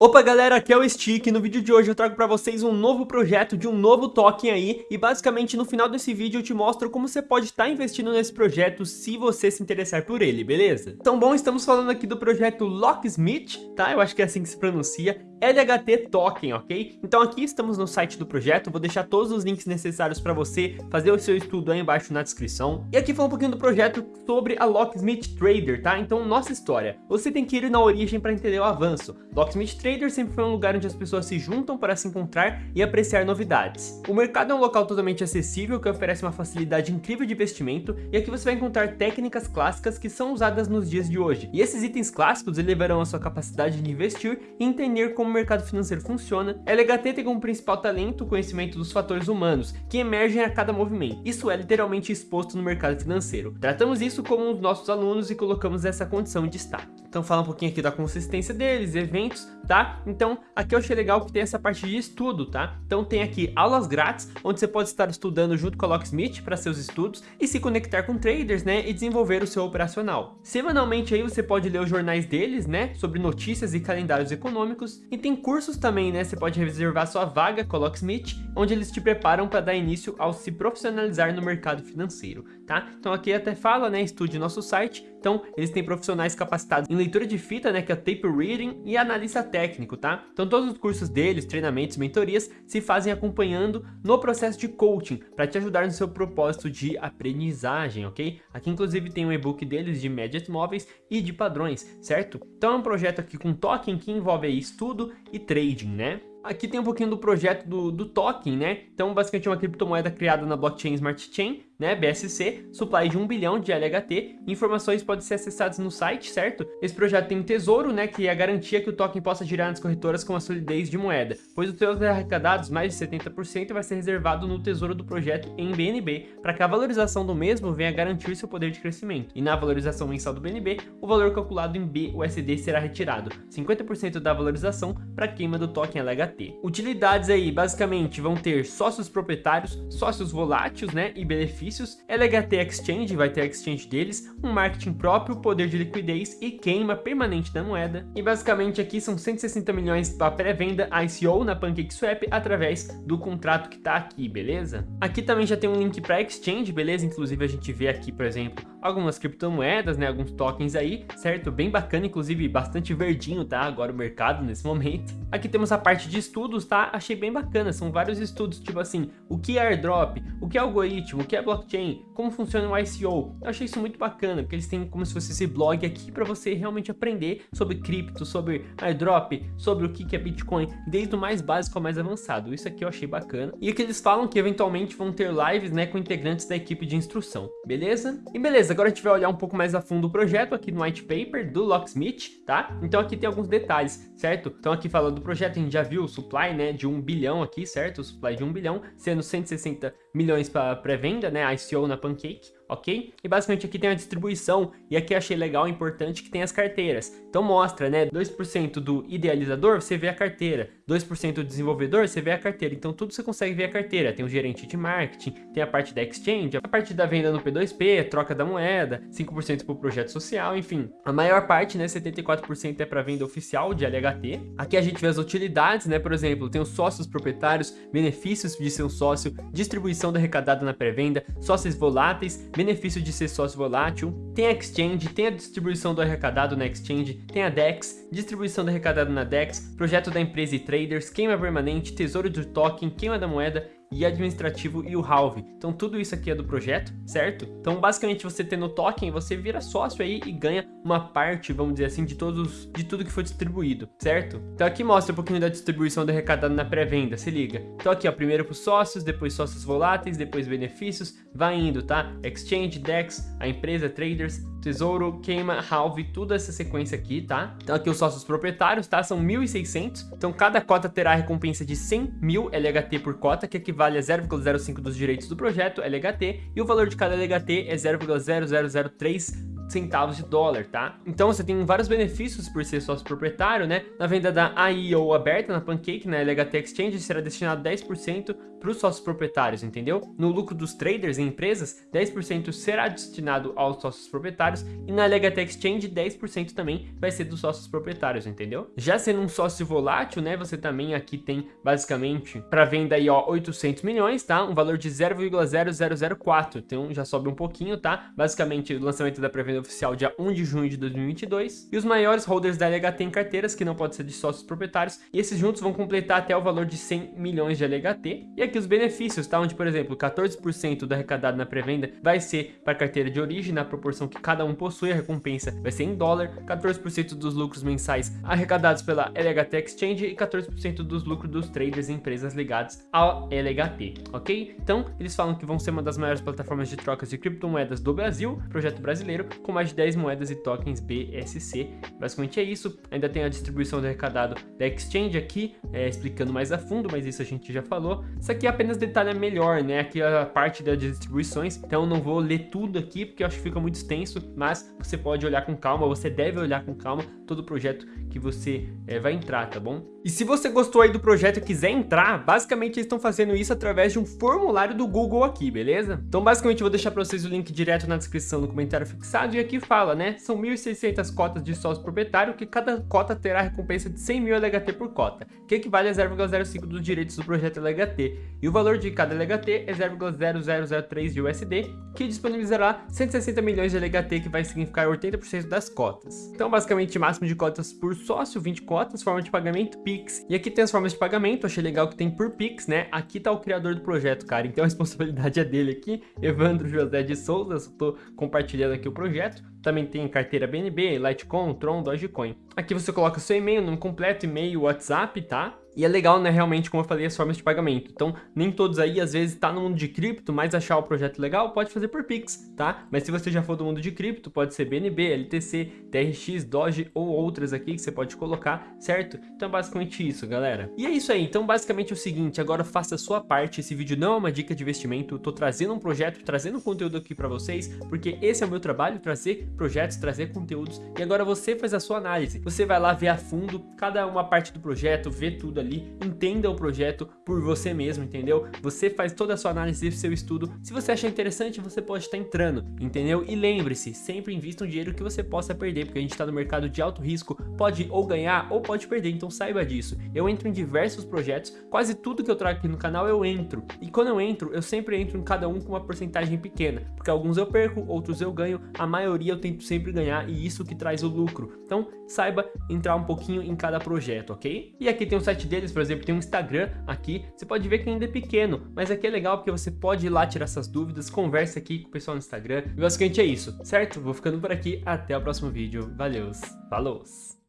Opa galera, aqui é o Stick e no vídeo de hoje eu trago pra vocês um novo projeto de um novo token aí e basicamente no final desse vídeo eu te mostro como você pode estar tá investindo nesse projeto se você se interessar por ele, beleza? Então bom, estamos falando aqui do projeto Locksmith, tá? Eu acho que é assim que se pronuncia LHT Token, ok? Então aqui estamos no site do projeto, vou deixar todos os links necessários para você fazer o seu estudo aí embaixo na descrição. E aqui fala um pouquinho do projeto sobre a Locksmith Trader, tá? Então, nossa história. Você tem que ir na origem para entender o avanço. Locksmith Trader sempre foi um lugar onde as pessoas se juntam para se encontrar e apreciar novidades. O mercado é um local totalmente acessível que oferece uma facilidade incrível de investimento e aqui você vai encontrar técnicas clássicas que são usadas nos dias de hoje. E esses itens clássicos elevarão a sua capacidade de investir e entender como como o mercado financeiro funciona, LHT tem como principal talento o conhecimento dos fatores humanos, que emergem a cada movimento. Isso é literalmente exposto no mercado financeiro. Tratamos isso como os nossos alunos e colocamos essa condição em destaque. Então fala um pouquinho aqui da consistência deles, eventos, tá? Então aqui eu achei legal que tem essa parte de estudo, tá? Então tem aqui aulas grátis, onde você pode estar estudando junto com a Locksmith para seus estudos e se conectar com traders, né? E desenvolver o seu operacional. Semanalmente aí você pode ler os jornais deles, né? Sobre notícias e calendários econômicos. E tem cursos também, né? Você pode reservar sua vaga com a Locksmith, onde eles te preparam para dar início ao se profissionalizar no mercado financeiro, tá? Então aqui até fala, né? Estude nosso site. Então eles têm profissionais capacitados em leitura de fita, né? Que é tape reading e analista técnico, tá? Então todos os cursos deles, treinamentos, mentorias se fazem acompanhando no processo de coaching para te ajudar no seu propósito de aprendizagem, ok? Aqui inclusive tem um e-book deles de médias móveis e de padrões, certo? Então é um projeto aqui com token que envolve aí estudo, e trading, né? Aqui tem um pouquinho do projeto do, do token, né? Então, basicamente, é uma criptomoeda criada na blockchain Smart Chain, né? BSC, supply de 1 bilhão de LHT. Informações podem ser acessadas no site, certo? Esse projeto tem um tesouro, né? Que é a garantia que o token possa girar nas corretoras com a solidez de moeda, pois os seus arrecadados, mais de 70%, vai ser reservado no tesouro do projeto em BNB, para que a valorização do mesmo venha garantir seu poder de crescimento. E na valorização mensal do BNB, o valor calculado em BUSD será retirado, 50% da valorização para queima do token LHT. Utilidades aí, basicamente, vão ter sócios proprietários, sócios voláteis, né, e benefícios, LHT Exchange, vai ter a exchange deles, um marketing próprio, poder de liquidez e queima permanente da moeda. E basicamente aqui são 160 milhões para pré-venda ICO na PancakeSwap através do contrato que tá aqui, beleza? Aqui também já tem um link para exchange, beleza? Inclusive a gente vê aqui, por exemplo, algumas criptomoedas, né, alguns tokens aí, certo? Bem bacana, inclusive bastante verdinho, tá? Agora o mercado nesse momento. Aqui temos a parte de estudos, tá? Achei bem bacana, são vários estudos, tipo assim, o que é airdrop, o que é algoritmo, o que é blockchain, como funciona o ICO. Eu achei isso muito bacana, porque eles têm como se fosse esse blog aqui para você realmente aprender sobre cripto, sobre airdrop, sobre o que é Bitcoin, desde o mais básico ao mais avançado. Isso aqui eu achei bacana. E aqui eles falam que eventualmente vão ter lives, né, com integrantes da equipe de instrução, beleza? E beleza, agora a gente vai olhar um pouco mais a fundo o projeto aqui no white paper do Locksmith, tá? Então aqui tem alguns detalhes, certo? Então aqui falando do projeto, a gente já viu o supply, né, de 1 bilhão aqui, certo? O supply de 1 bilhão, sendo 160 milhões para pré-venda, né, ICO na Pancake, ok? E basicamente aqui tem a distribuição, e aqui achei legal e importante que tem as carteiras. Então mostra, né, 2% do idealizador, você vê a carteira, 2% do desenvolvedor, você vê a carteira. Então tudo você consegue ver a carteira. Tem o gerente de marketing, tem a parte da exchange, a parte da venda no P2P, troca da moeda, 5% para o projeto social, enfim. A maior parte, né, 74% é para venda oficial de LHT. Aqui a gente vê as utilidades, né, por exemplo, tem os sócios proprietários, benefícios de ser um sócio, distribuição da arrecadada na pré-venda, sócios voláteis, benefício de ser sócio volátil, tem a exchange, tem a distribuição do arrecadado na exchange, tem a DEX, distribuição do arrecadado na DEX, projeto da empresa e traders, queima permanente, tesouro de token, queima da moeda e administrativo e o halve. Então tudo isso aqui é do projeto, certo? Então basicamente você tendo token, você vira sócio aí e ganha uma parte, vamos dizer assim, de todos de tudo que foi distribuído, certo? Então aqui mostra um pouquinho da distribuição do arrecadado na pré-venda, se liga. Então aqui ó, primeiro para os sócios, depois sócios voláteis, depois benefícios, vai indo, tá? Exchange, DEX, a empresa, traders, tesouro, queima, halve, toda essa sequência aqui, tá? Então aqui os sócios proprietários, tá? São 1.600, então cada cota terá a recompensa de 100 mil LHT por cota, que equivale a 0,05 dos direitos do projeto, LHT, e o valor de cada LHT é 0,0003 centavos de dólar, tá? Então você tem vários benefícios por ser sócio proprietário, né? Na venda da IEO aberta na Pancake, na LHT Exchange, será destinado 10% para os sócios proprietários, entendeu? No lucro dos traders e empresas, 10% será destinado aos sócios proprietários e na LHT Exchange, 10% também vai ser dos sócios proprietários, entendeu? Já sendo um sócio volátil, né, você também aqui tem basicamente para venda aí, ó, 800 milhões, tá? Um valor de 0,0004, então já sobe um pouquinho, tá? Basicamente o lançamento da pré-venda oficial dia 1 de junho de 2022 e os maiores holders da LHT em carteiras, que não pode ser de sócios proprietários, e esses juntos vão completar até o valor de 100 milhões de LHT. E aqui os benefícios, tá? Onde, por exemplo, 14% do arrecadado na pré-venda vai ser para carteira de origem, na proporção que cada um possui, a recompensa vai ser em dólar, 14% dos lucros mensais arrecadados pela LHT Exchange e 14% dos lucros dos traders e empresas ligadas ao LHT, ok? Então, eles falam que vão ser uma das maiores plataformas de trocas de criptomoedas do Brasil, projeto brasileiro, com mais de 10 moedas e tokens BSC. Basicamente é isso. Ainda tem a distribuição do arrecadado da Exchange aqui, é, explicando mais a fundo, mas isso a gente já falou. Isso aqui apenas detalha melhor, né? Aqui a parte das distribuições, então não vou ler tudo aqui, porque eu acho que fica muito extenso, mas você pode olhar com calma, você deve olhar com calma todo o projeto que você é, vai entrar, tá bom? E se você gostou aí do projeto e quiser entrar, basicamente eles estão fazendo isso através de um formulário do Google aqui, beleza? Então basicamente eu vou deixar para vocês o link direto na descrição no comentário fixado e aqui fala, né? São 1.600 cotas de sócio proprietário que cada cota terá recompensa de 100 mil LHT por cota, que equivale a 0,05 dos direitos do projeto LHT. E o valor de cada LHT é 0,0003 de USD, que disponibilizará 160 milhões de LHT, que vai significar 80% das cotas. Então basicamente máximo de cotas por sócio, 20 cotas, forma de pagamento, Pix. E aqui tem as formas de pagamento, achei legal que tem por Pix, né? Aqui tá o criador do projeto, cara, então a responsabilidade é dele aqui, Evandro José de Souza, eu tô compartilhando aqui o projeto. Também tem carteira BNB, Litecoin, Tron, Dogecoin. Aqui você coloca seu e-mail, nome completo, e-mail, WhatsApp, tá? E é legal, né, realmente, como eu falei, as formas de pagamento. Então, nem todos aí, às vezes, tá no mundo de cripto, mas achar o projeto legal, pode fazer por Pix, tá? Mas se você já for do mundo de cripto, pode ser BNB, LTC, TRX, Doge ou outras aqui que você pode colocar, certo? Então, é basicamente isso, galera. E é isso aí. Então, basicamente é o seguinte, agora faça a sua parte. Esse vídeo não é uma dica de investimento, eu tô trazendo um projeto, trazendo conteúdo aqui pra vocês, porque esse é o meu trabalho, trazer projetos, trazer conteúdos. E agora você faz a sua análise. Você vai lá ver a fundo cada uma parte do projeto, ver tudo ali ali, entenda o projeto por você mesmo, entendeu? Você faz toda a sua análise seu estudo. Se você achar interessante, você pode estar entrando, entendeu? E lembre-se, sempre invista um dinheiro que você possa perder, porque a gente está no mercado de alto risco, pode ou ganhar ou pode perder, então saiba disso. Eu entro em diversos projetos, quase tudo que eu trago aqui no canal eu entro. E quando eu entro, eu sempre entro em cada um com uma porcentagem pequena, porque alguns eu perco, outros eu ganho, a maioria eu tento sempre ganhar e isso que traz o lucro. Então, saiba entrar um pouquinho em cada projeto, ok? E aqui tem o site deles, por exemplo, tem um Instagram aqui, você pode ver que ainda é pequeno, mas aqui é legal porque você pode ir lá tirar essas dúvidas, conversa aqui com o pessoal no Instagram, e basicamente é isso, certo? Vou ficando por aqui, até o próximo vídeo, valeu, falou!